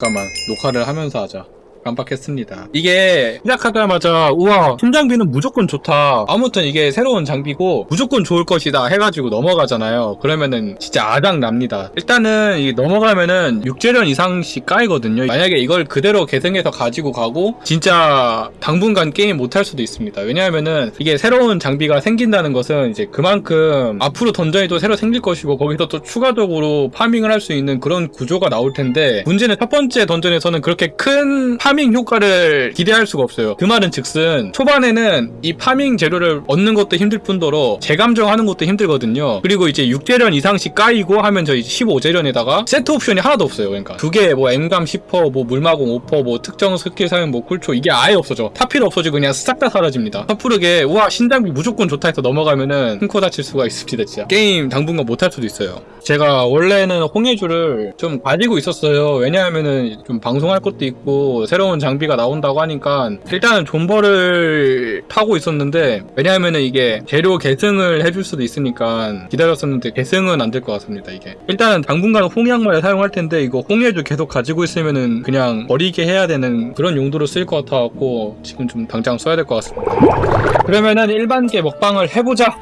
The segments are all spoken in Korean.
잠깐만 녹화를 하면서 하자 깜빡했습니다. 이게 시작하자마자 우와 신장비는 무조건 좋다. 아무튼 이게 새로운 장비고 무조건 좋을 것이다 해가지고 넘어가잖아요. 그러면은 진짜 아작 납니다. 일단은 이 넘어가면은 6재련 이상씩 까이거든요. 만약에 이걸 그대로 계승해서 가지고 가고 진짜 당분간 게임 못할 수도 있습니다. 왜냐하면은 이게 새로운 장비가 생긴다는 것은 이제 그만큼 앞으로 던전이 또 새로 생길 것이고 거기서 또 추가적으로 파밍을 할 수 있는 그런 구조가 나올 텐데 문제는 첫 번째 던전에서는 그렇게 큰 파밍 효과를 기대할 수가 없어요. 그 말은 즉슨 초반에는 이 파밍 재료를 얻는 것도 힘들 뿐더러 재감정하는 것도 힘들거든요. 그리고 이제 6재련 이상씩 까이고 하면 저희 15재련에다가 세트 옵션이 하나도 없어요. 그러니까 두 개뭐 M감 10퍼 뭐 물마공 5퍼 뭐 특정 스킬 사용 뭐 쿨초 이게 아예 없어져. 타필 없어지고 그냥 싹 다 사라집니다. 섣부르게 우와 신장비 무조건 좋다 해서 넘어가면은 큰코 다칠 수가 있습니다 진짜. 게임 당분간 못할 수도 있어요. 제가 원래는 홍해주를 좀 가지고 있었어요. 왜냐하면은 좀 방송할 것도 있고 새로 운 장비가 나온다고 하니까 일단은 존버를 타고 있었는데 왜냐하면은 이게 재료 계승을 해줄 수도 있으니까 기다렸었는데 계승은 안 될 것 같습니다 이게. 일단은 당분간 홍약말을 사용할 텐데 이거 홍해주 계속 가지고 있으면은 그냥 버리게 해야 되는 그런 용도로 쓰일 것 같아갖고 지금 좀 당장 써야 될 것 같습니다. 그러면은 일반계 먹방을 해보자.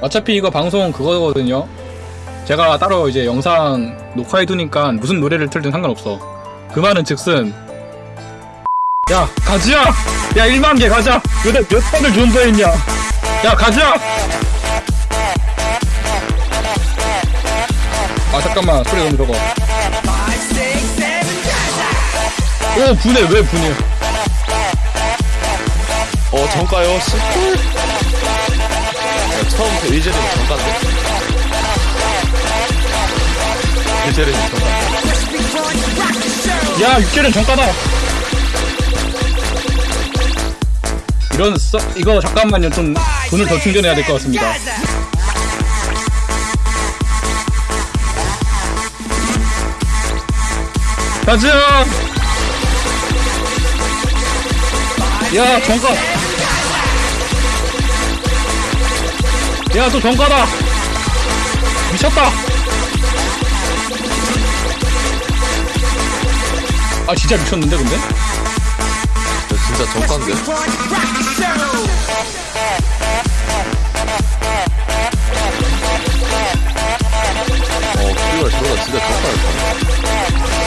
어차피 이거 방송 그거거든요. 제가 따로 이제 영상 녹화해두니까 무슨 노래를 틀든 상관없어. 그 말은 즉슨 야 가지야. 야 1만 개 가자. 몇, 몇 번을 존버했냐. 야 가자 아 잠깐만. 소리 너무 적어 오 분해. 왜 분해? 어 정가요? 씨. 야, 처음부터 이재는 정가인데? 이재는 정가인데? 야 육개는 정가다 이런 써 이거 잠깐만요. 좀 돈을 더 충전해야 될 것 같습니다. 가자 야 정가. 야또 정가다. 미쳤다. 아 진짜 미쳤는데 근데? 야, 진짜 정가인데? 어, 그리고 저거다 진짜 정가였다.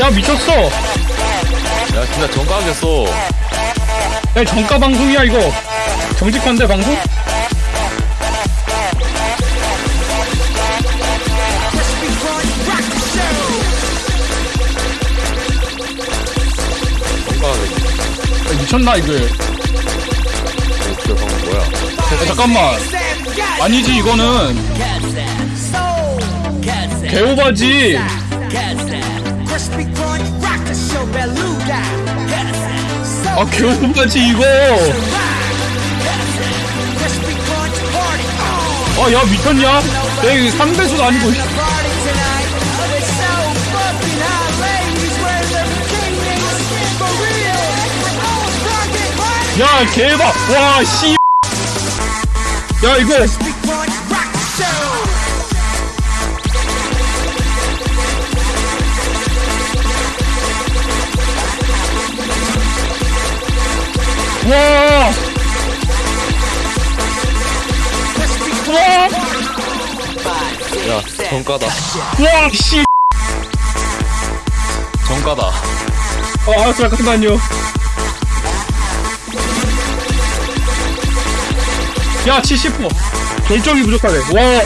야 미쳤어 야, 진짜 정가하겠어. 야 정가 방송이야 이거 정직한데 방송? 미쳤나 어, 그 방금 뭐야? 잠깐만. 아니지 이거는. 개오바지. 아 개오바지 이거. 아야 미쳤냐? 야 이거 3배수도 아니고 야 개박 와씨 야 이거 와 와! 야, 정가다. 와, 씨! 정가다. 어, 알았어, 잠깐만요. 야, 70%. 결정이 부족하네. 와.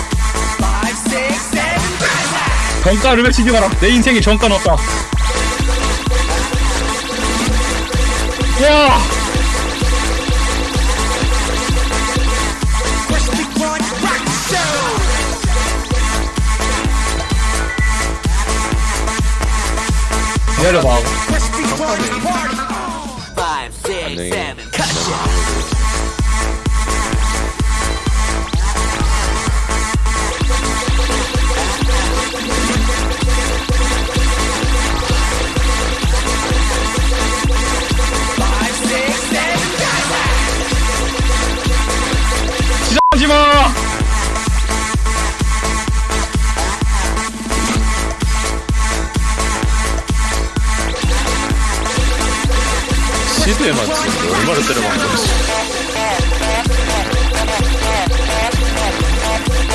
정가를 외치지 마라. 내 인생에 정가 넣었다. 와! 기다려봐. 안녕히. 때만 치는데 얼마나 때려맞는 거지.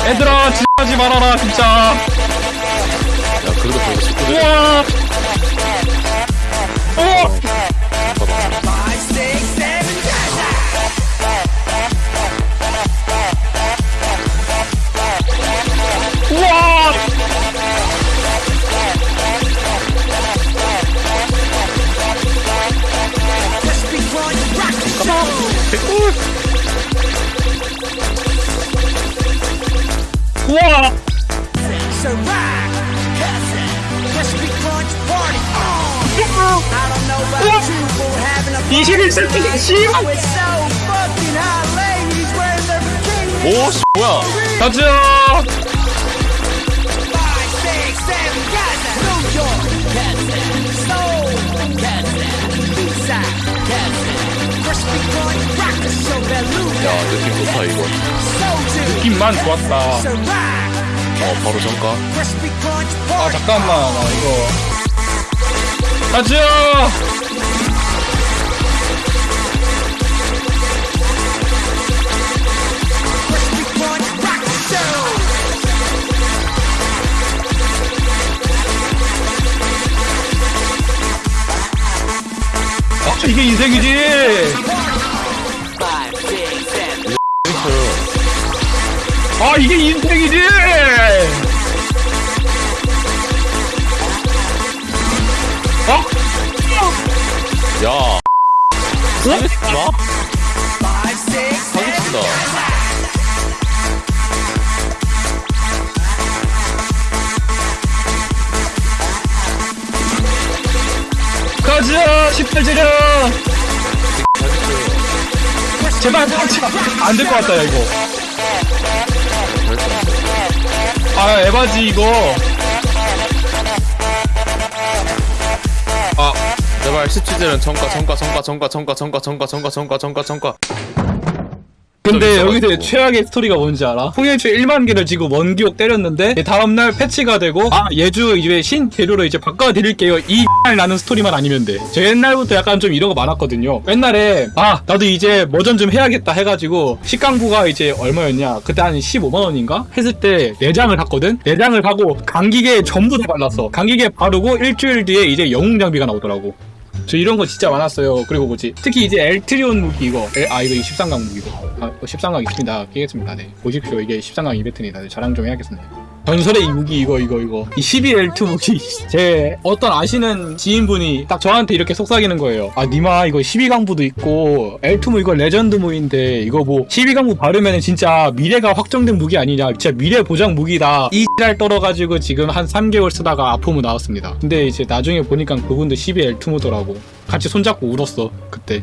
얘들아 지하지 말아라 진짜. 야 그래도 벌써 식구들 우와 어! Five, Ciroc, cousin, crispy crunch party on. I don't know about you, but we're having a 21세기 씨발 with so fucking hot ladies wearing their bikinis. 오 씨, 뭐야 가자 야 느낌 좋다 이거 느낌만 좋았다 어 바로 잠깐. 아 잠깐만 아 이거. 가지요! 아 이게 인생이지! 아 이게 인생이지! 어? 야. 사기친다. six, seven. 사기친다. 가자 18재령 사기쳐요 제발 안될 것 같다 야 이거 아 에바지 이거. 아 제발 시치즈는 전가 전가 전가 전가 전가 전가 전가 전가 전가 전가 전가 근데 좀 여기서. 최악의 스토리가 뭔지 알아? 홍일주 1만 개를 지고 원기옥 때렸는데 다음날 패치가 되고 아 예주 이제 신 재료로 이제 바꿔드릴게요 이 나는 스토리만 아니면 돼저 옛날부터 약간 좀 이런 거 많았거든요 옛날에 아 나도 이제 머전 좀 해야겠다 해가지고 식강부가 이제 얼마였냐 그때 한 15만원인가? 했을 때 내장을 샀거든? 내장을 사고 감기계 전부 다 발랐어 감기계 바르고 일주일 뒤에 이제 영웅 장비가 나오더라고 저 이런 거 진짜 많았어요. 그리고 뭐지? 특히 이제 엘트리온 무기 이거. 엘- 아 이거 13강 무기고. 아 13강 있습니다. 끼겠습니다. 네. 보십시오. 이게 13강 이벤트입니다. 네, 자랑 좀 해야겠습니다. 전설의 이 무기 이거 이거 이거. 이 12엘트 무기. 제 어떤 아시는 지인분이 딱 저한테 이렇게 속삭이는 거예요. 아 니마 이거 12강부도 있고 엘트 무 이거 레전드 무인데 이거 뭐 12강부 바르면 진짜 미래가 확정된 무기 아니냐. 진짜 미래 보장 무기다. 이날 떨어가지고 지금 한 3개월 쓰다가 아포무 나왔습니다. 근데 이제 나중에 보니까 그분도 12엘트 무더라고. 같이 손잡고 울었어 그때